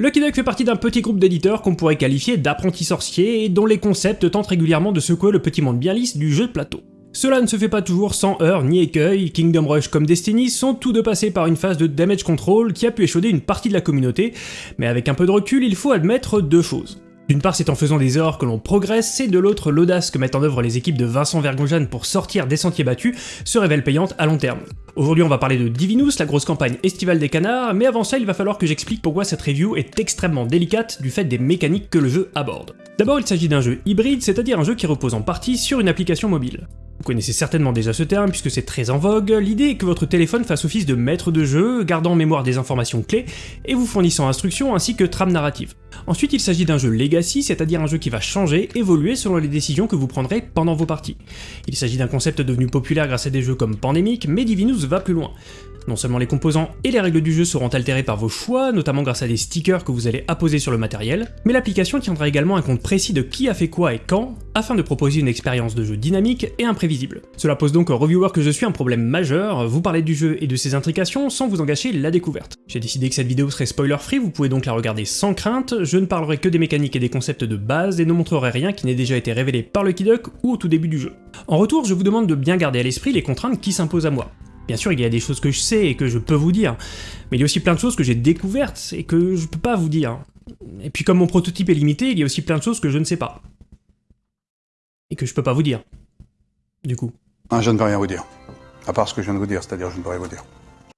Lucky Duck fait partie d'un petit groupe d'éditeurs qu'on pourrait qualifier d'apprentis sorciers et dont les concepts tentent régulièrement de secouer le petit monde bien lisse du jeu de plateau. Cela ne se fait pas toujours sans heurts ni écueils, Kingdom Rush comme Destiny sont tous deux passés par une phase de damage control qui a pu échauder une partie de la communauté, mais avec un peu de recul, il faut admettre deux choses. D'une part, c'est en faisant des erreurs que l'on progresse, et de l'autre, l'audace que mettent en œuvre les équipes de Vincent Vergonjane pour sortir des sentiers battus se révèle payante à long terme. Aujourd'hui, on va parler de Divinus, la grosse campagne estivale des canards, mais avant ça, il va falloir que j'explique pourquoi cette review est extrêmement délicate du fait des mécaniques que le jeu aborde. D'abord, il s'agit d'un jeu hybride, c'est-à-dire un jeu qui repose en partie sur une application mobile. Vous connaissez certainement déjà ce terme puisque c'est très en vogue, l'idée est que votre téléphone fasse office de maître de jeu, gardant en mémoire des informations clés et vous fournissant instructions ainsi que trames narratives. Ensuite il s'agit d'un jeu legacy, c'est-à-dire un jeu qui va changer, évoluer selon les décisions que vous prendrez pendant vos parties. Il s'agit d'un concept devenu populaire grâce à des jeux comme Pandemic, mais Divinus va plus loin. Non seulement les composants et les règles du jeu seront altérés par vos choix, notamment grâce à des stickers que vous allez apposer sur le matériel, mais l'application tiendra également un compte précis de qui a fait quoi et quand, afin de proposer une expérience de jeu dynamique et imprévisible. Cela pose donc au reviewer que je suis un problème majeur, vous parler du jeu et de ses intrications sans vous engager la découverte. J'ai décidé que cette vidéo serait spoiler free, vous pouvez donc la regarder sans crainte, je ne parlerai que des mécaniques et des concepts de base et ne montrerai rien qui n'ait déjà été révélé par le Duck ou au tout début du jeu. En retour, je vous demande de bien garder à l'esprit les contraintes qui s'imposent à moi. Bien sûr, il y a des choses que je sais et que je peux vous dire, mais il y a aussi plein de choses que j'ai découvertes et que je peux pas vous dire. Et puis comme mon prototype est limité, il y a aussi plein de choses que je ne sais pas. Et que je peux pas vous dire. Du coup. Ah, je ne peux rien vous dire. À part ce que je viens de vous dire, c'est-à-dire je ne peux rien vous dire.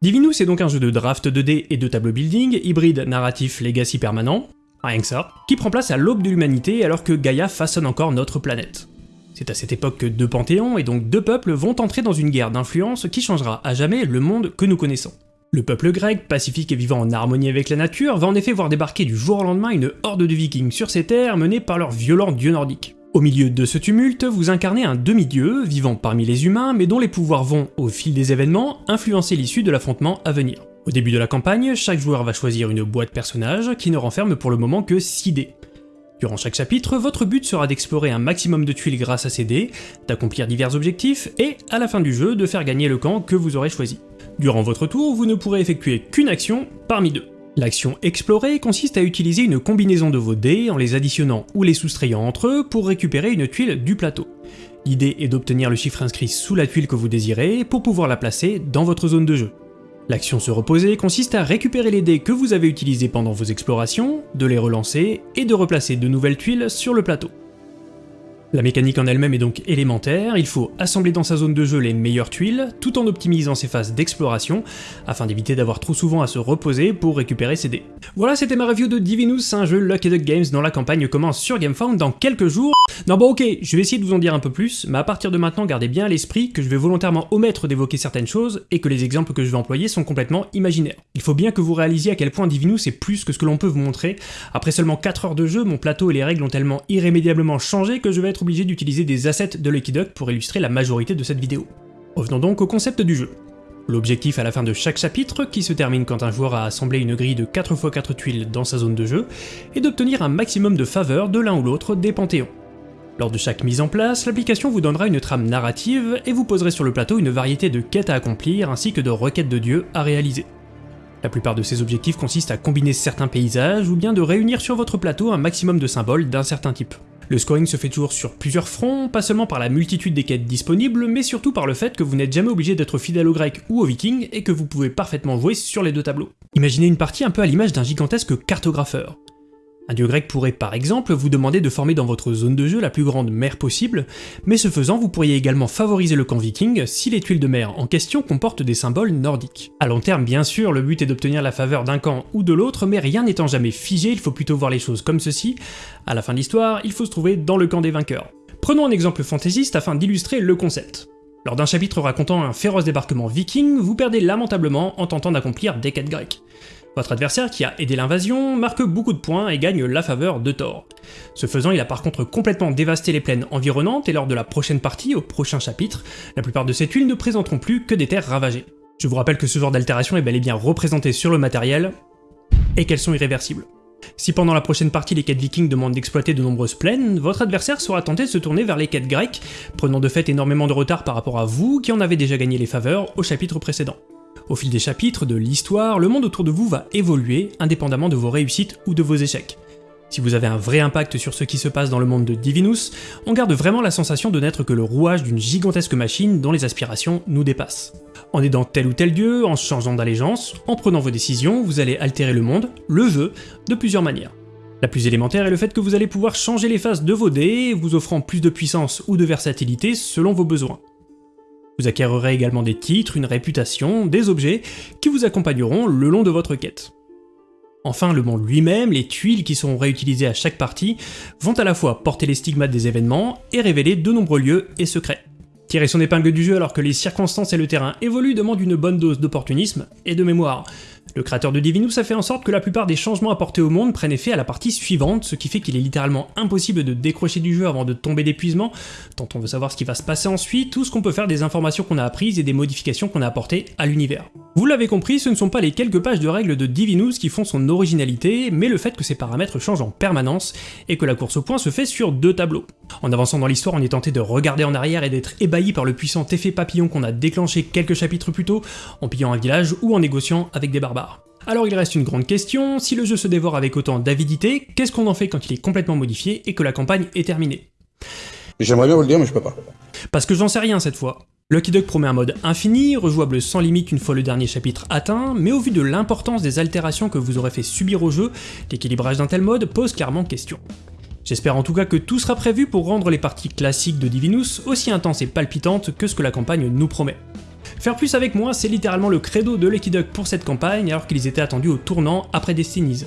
Divinus est donc un jeu de draft 2D et de tableau building, hybride narratif legacy permanent, rien que ça, qui prend place à l'aube de l'humanité alors que Gaïa façonne encore notre planète. C'est à cette époque que deux panthéons et donc deux peuples vont entrer dans une guerre d'influence qui changera à jamais le monde que nous connaissons. Le peuple grec, pacifique et vivant en harmonie avec la nature, va en effet voir débarquer du jour au lendemain une horde de vikings sur ces terres menée par leurs violents dieux nordiques. Au milieu de ce tumulte, vous incarnez un demi-dieu, vivant parmi les humains, mais dont les pouvoirs vont, au fil des événements, influencer l'issue de l'affrontement à venir. Au début de la campagne, chaque joueur va choisir une boîte personnage qui ne renferme pour le moment que 6 dés. Durant chaque chapitre, votre but sera d'explorer un maximum de tuiles grâce à ces dés, d'accomplir divers objectifs, et, à la fin du jeu, de faire gagner le camp que vous aurez choisi. Durant votre tour, vous ne pourrez effectuer qu'une action parmi deux. L'action explorer consiste à utiliser une combinaison de vos dés en les additionnant ou les soustrayant entre eux pour récupérer une tuile du plateau. L'idée est d'obtenir le chiffre inscrit sous la tuile que vous désirez pour pouvoir la placer dans votre zone de jeu. L'action se reposer consiste à récupérer les dés que vous avez utilisés pendant vos explorations, de les relancer et de replacer de nouvelles tuiles sur le plateau. La mécanique en elle-même est donc élémentaire, il faut assembler dans sa zone de jeu les meilleures tuiles, tout en optimisant ses phases d'exploration, afin d'éviter d'avoir trop souvent à se reposer pour récupérer ses dés. Voilà, c'était ma review de Divinus, un jeu Lucky Duck Games dont la campagne commence sur GameFound dans quelques jours. Non bon ok, je vais essayer de vous en dire un peu plus, mais à partir de maintenant gardez bien à l'esprit que je vais volontairement omettre d'évoquer certaines choses, et que les exemples que je vais employer sont complètement imaginaires. Il faut bien que vous réalisiez à quel point Divinus est plus que ce que l'on peut vous montrer. Après seulement 4 heures de jeu, mon plateau et les règles ont tellement irrémédiablement changé que je vais être obligé d'utiliser des assets de Lucky Duck pour illustrer la majorité de cette vidéo. Revenons donc au concept du jeu. L'objectif à la fin de chaque chapitre, qui se termine quand un joueur a assemblé une grille de 4x4 tuiles dans sa zone de jeu, est d'obtenir un maximum de faveurs de l'un ou l'autre des panthéons. Lors de chaque mise en place, l'application vous donnera une trame narrative et vous poserez sur le plateau une variété de quêtes à accomplir ainsi que de requêtes de dieux à réaliser. La plupart de ces objectifs consistent à combiner certains paysages ou bien de réunir sur votre plateau un maximum de symboles d'un certain type. Le scoring se fait toujours sur plusieurs fronts, pas seulement par la multitude des quêtes disponibles, mais surtout par le fait que vous n'êtes jamais obligé d'être fidèle aux grecs ou aux vikings et que vous pouvez parfaitement jouer sur les deux tableaux. Imaginez une partie un peu à l'image d'un gigantesque cartographeur. Un dieu grec pourrait par exemple vous demander de former dans votre zone de jeu la plus grande mer possible, mais ce faisant vous pourriez également favoriser le camp viking si les tuiles de mer en question comportent des symboles nordiques. À long terme bien sûr, le but est d'obtenir la faveur d'un camp ou de l'autre, mais rien n'étant jamais figé, il faut plutôt voir les choses comme ceci. À la fin de l'histoire, il faut se trouver dans le camp des vainqueurs. Prenons un exemple fantaisiste afin d'illustrer le concept. Lors d'un chapitre racontant un féroce débarquement viking, vous perdez lamentablement en tentant d'accomplir des quêtes grecques. Votre adversaire, qui a aidé l'invasion, marque beaucoup de points et gagne la faveur de Thor. Ce faisant, il a par contre complètement dévasté les plaines environnantes et lors de la prochaine partie, au prochain chapitre, la plupart de ces tuiles ne présenteront plus que des terres ravagées. Je vous rappelle que ce genre d'altération est bel et bien représenté sur le matériel, et qu'elles sont irréversibles. Si pendant la prochaine partie les quêtes vikings demandent d'exploiter de nombreuses plaines, votre adversaire sera tenté de se tourner vers les quêtes grecques, prenant de fait énormément de retard par rapport à vous qui en avez déjà gagné les faveurs au chapitre précédent. Au fil des chapitres, de l'histoire, le monde autour de vous va évoluer, indépendamment de vos réussites ou de vos échecs. Si vous avez un vrai impact sur ce qui se passe dans le monde de Divinus, on garde vraiment la sensation de n'être que le rouage d'une gigantesque machine dont les aspirations nous dépassent. En aidant tel ou tel dieu, en changeant d'allégeance, en prenant vos décisions, vous allez altérer le monde, le jeu, de plusieurs manières. La plus élémentaire est le fait que vous allez pouvoir changer les faces de vos dés, vous offrant plus de puissance ou de versatilité selon vos besoins. Vous acquérerez également des titres, une réputation, des objets qui vous accompagneront le long de votre quête. Enfin, le monde lui-même, les tuiles qui seront réutilisées à chaque partie, vont à la fois porter les stigmates des événements et révéler de nombreux lieux et secrets. Tirer son épingle du jeu alors que les circonstances et le terrain évoluent demande une bonne dose d'opportunisme et de mémoire. Le créateur de Divinus a fait en sorte que la plupart des changements apportés au monde prennent effet à la partie suivante, ce qui fait qu'il est littéralement impossible de décrocher du jeu avant de tomber d'épuisement, tant on veut savoir ce qui va se passer ensuite, tout ce qu'on peut faire des informations qu'on a apprises et des modifications qu'on a apportées à l'univers. Vous l'avez compris, ce ne sont pas les quelques pages de règles de Divinus qui font son originalité, mais le fait que ses paramètres changent en permanence, et que la course au point se fait sur deux tableaux. En avançant dans l'histoire, on est tenté de regarder en arrière et d'être ébahi par le puissant effet papillon qu'on a déclenché quelques chapitres plus tôt, en pillant un village ou en négociant avec des barbares. Alors il reste une grande question, si le jeu se dévore avec autant d'avidité, qu'est-ce qu'on en fait quand il est complètement modifié et que la campagne est terminée? J'aimerais bien vous le dire, mais je peux pas. Parce que j'en sais rien cette fois. Lucky Duck promet un mode infini, rejouable sans limite une fois le dernier chapitre atteint, mais au vu de l'importance des altérations que vous aurez fait subir au jeu, l'équilibrage d'un tel mode pose clairement question. J'espère en tout cas que tout sera prévu pour rendre les parties classiques de Divinus aussi intenses et palpitantes que ce que la campagne nous promet. Faire plus avec moi, c'est littéralement le credo de Lucky Duck pour cette campagne, alors qu'ils étaient attendus au tournant après Destinies.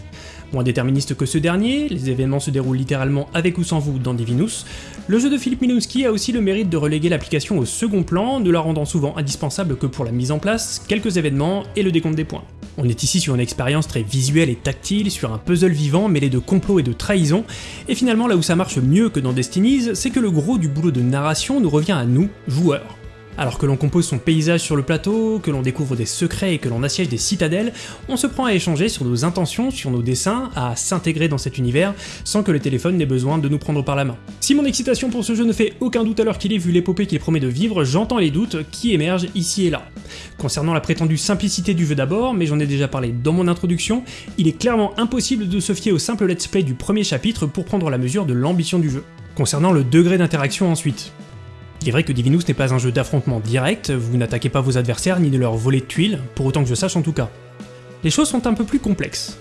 Moins déterministe que ce dernier, les événements se déroulent littéralement avec ou sans vous dans Divinus, le jeu de Philippe Minowski a aussi le mérite de reléguer l'application au second plan, ne la rendant souvent indispensable que pour la mise en place, quelques événements et le décompte des points. On est ici sur une expérience très visuelle et tactile, sur un puzzle vivant mêlé de complot et de trahison, et finalement là où ça marche mieux que dans Destinies, c'est que le gros du boulot de narration nous revient à nous, joueurs. Alors que l'on compose son paysage sur le plateau, que l'on découvre des secrets et que l'on assiège des citadelles, on se prend à échanger sur nos intentions, sur nos dessins, à s'intégrer dans cet univers, sans que le téléphone n'ait besoin de nous prendre par la main. Si mon excitation pour ce jeu ne fait aucun doute alors qu'il est vu l'épopée qu'il promet de vivre, j'entends les doutes qui émergent ici et là. Concernant la prétendue simplicité du jeu d'abord, mais j'en ai déjà parlé dans mon introduction, il est clairement impossible de se fier au simple let's play du premier chapitre pour prendre la mesure de l'ambition du jeu. Concernant le degré d'interaction ensuite, il est vrai que Divinus n'est pas un jeu d'affrontement direct, vous n'attaquez pas vos adversaires ni de leur voler de tuiles, pour autant que je sache en tout cas. Les choses sont un peu plus complexes.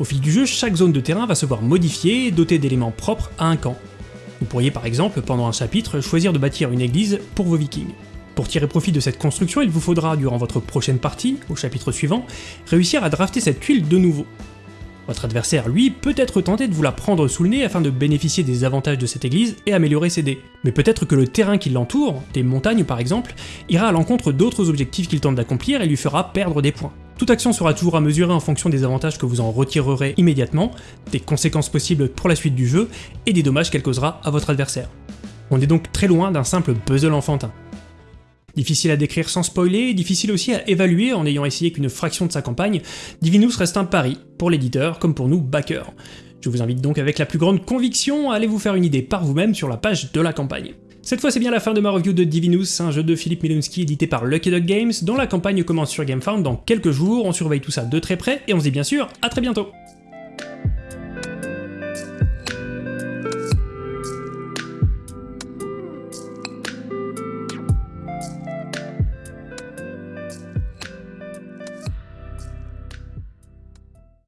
Au fil du jeu, chaque zone de terrain va se voir modifiée et dotée d'éléments propres à un camp. Vous pourriez par exemple, pendant un chapitre, choisir de bâtir une église pour vos vikings. Pour tirer profit de cette construction, il vous faudra, durant votre prochaine partie, au chapitre suivant, réussir à drafter cette tuile de nouveau. Votre adversaire, lui, peut être tenté de vous la prendre sous le nez afin de bénéficier des avantages de cette église et améliorer ses dés. Mais peut-être que le terrain qui l'entoure, des montagnes par exemple, ira à l'encontre d'autres objectifs qu'il tente d'accomplir et lui fera perdre des points. Toute action sera toujours à mesurer en fonction des avantages que vous en retirerez immédiatement, des conséquences possibles pour la suite du jeu, et des dommages qu'elle causera à votre adversaire. On est donc très loin d'un simple puzzle enfantin. Difficile à décrire sans spoiler, difficile aussi à évaluer en ayant essayé qu'une fraction de sa campagne, Divinus reste un pari, pour l'éditeur comme pour nous backers. Je vous invite donc avec la plus grande conviction à aller vous faire une idée par vous-même sur la page de la campagne. Cette fois c'est bien la fin de ma review de Divinus, un jeu de Philippe Milunski édité par Lucky Dog Games, dont la campagne commence sur GameFound dans quelques jours, on surveille tout ça de très près, et on se dit bien sûr à très bientôt